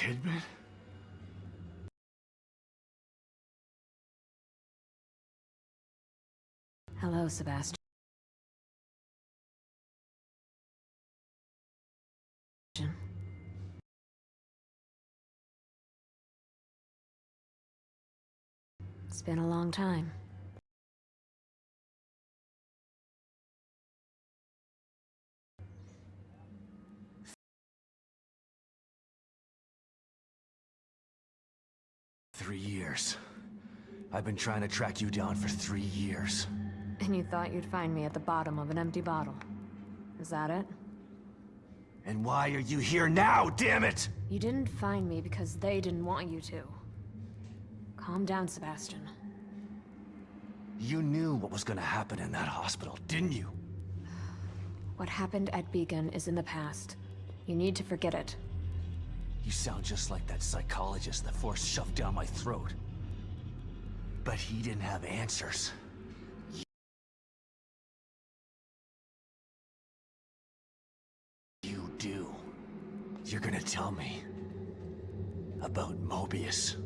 Kidman? Hello, Sebastian. It's been a long time. Three years. I've been trying to track you down for three years. And you thought you'd find me at the bottom of an empty bottle. Is that it? And why are you here now, damn it? You didn't find me because they didn't want you to. Calm down, Sebastian. You knew what was gonna happen in that hospital, didn't you? What happened at Beacon is in the past. You need to forget it. You sound just like that psychologist the Force shoved down my throat. But he didn't have answers. You do. You're gonna tell me about Mobius.